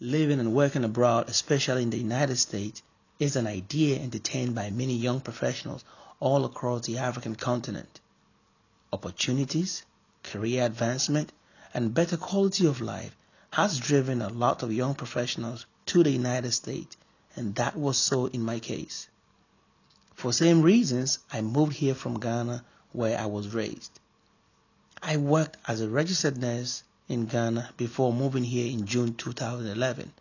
Living and working abroad, especially in the United States, is an idea entertained by many young professionals all across the African continent. Opportunities, career advancement, and better quality of life has driven a lot of young professionals to the United States, and that was so in my case. For same reasons, I moved here from Ghana where I was raised. I worked as a registered nurse in Ghana before moving here in June 2011.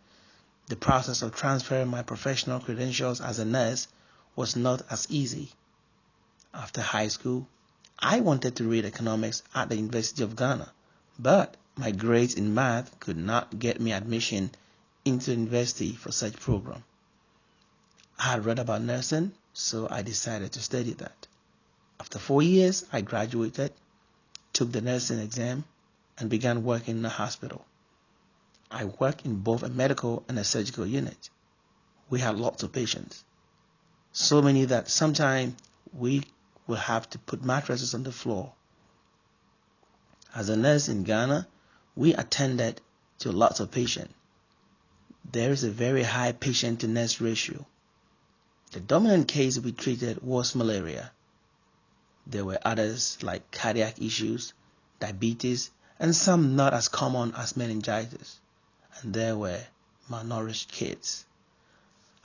The process of transferring my professional credentials as a nurse was not as easy. After high school, I wanted to read economics at the University of Ghana, but my grades in math could not get me admission into university for such program. I had read about nursing, so I decided to study that. After four years, I graduated, took the nursing exam, and began working in a hospital. I worked in both a medical and a surgical unit. We had lots of patients. So many that sometimes we would have to put mattresses on the floor. As a nurse in Ghana, we attended to lots of patients. There is a very high patient to nurse ratio. The dominant case we treated was malaria. There were others like cardiac issues, diabetes, and some not as common as meningitis, and there were malnourished kids.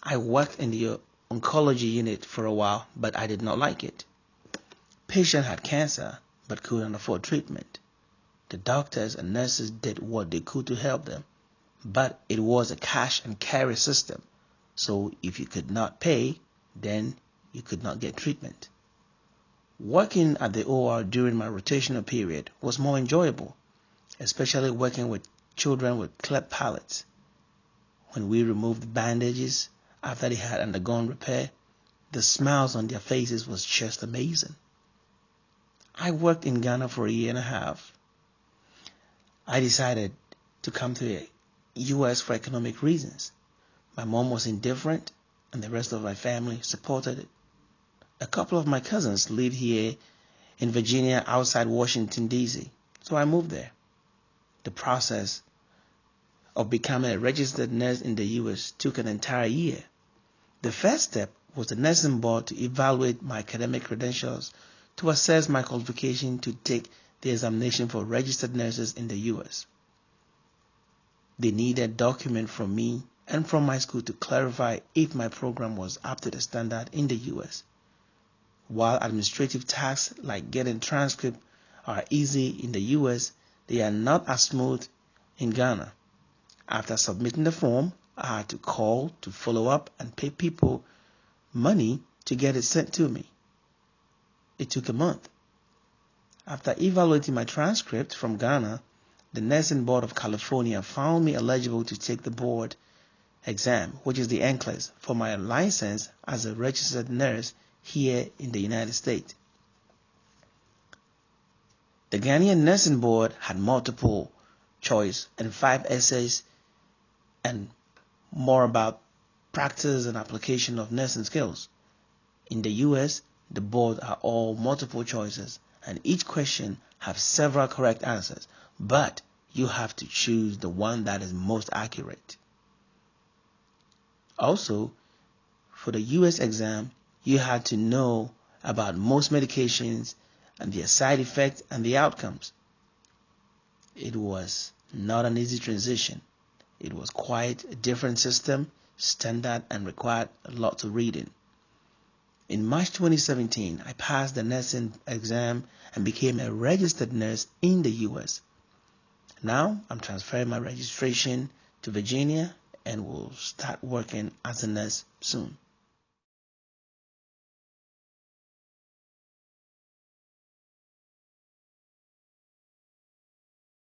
I worked in the oncology unit for a while, but I did not like it. Patient had cancer, but couldn't afford treatment. The doctors and nurses did what they could to help them, but it was a cash and carry system, so if you could not pay, then you could not get treatment. Working at the OR during my rotational period was more enjoyable especially working with children with cleft palates. When we removed the bandages after they had undergone repair, the smiles on their faces was just amazing. I worked in Ghana for a year and a half. I decided to come to the US for economic reasons. My mom was indifferent and the rest of my family supported it. A couple of my cousins lived here in Virginia outside Washington DC, so I moved there the process of becoming a registered nurse in the US took an entire year. The first step was the nursing board to evaluate my academic credentials to assess my qualification to take the examination for registered nurses in the US. They needed document from me and from my school to clarify if my program was up to the standard in the US. While administrative tasks like getting transcript are easy in the US, they are not as smooth in Ghana. After submitting the form, I had to call to follow up and pay people money to get it sent to me. It took a month. After evaluating my transcript from Ghana, the Nursing Board of California found me eligible to take the board exam, which is the NCLEX, for my license as a registered nurse here in the United States. The Ghanaian Nursing Board had multiple choice and five essays and more about practice and application of nursing skills. In the US, the board are all multiple choices and each question have several correct answers, but you have to choose the one that is most accurate. Also, for the US exam, you had to know about most medications and their side effects and the outcomes. It was not an easy transition. It was quite a different system, standard, and required a lot of reading. In March 2017, I passed the nursing exam and became a registered nurse in the US. Now I'm transferring my registration to Virginia and will start working as a nurse soon.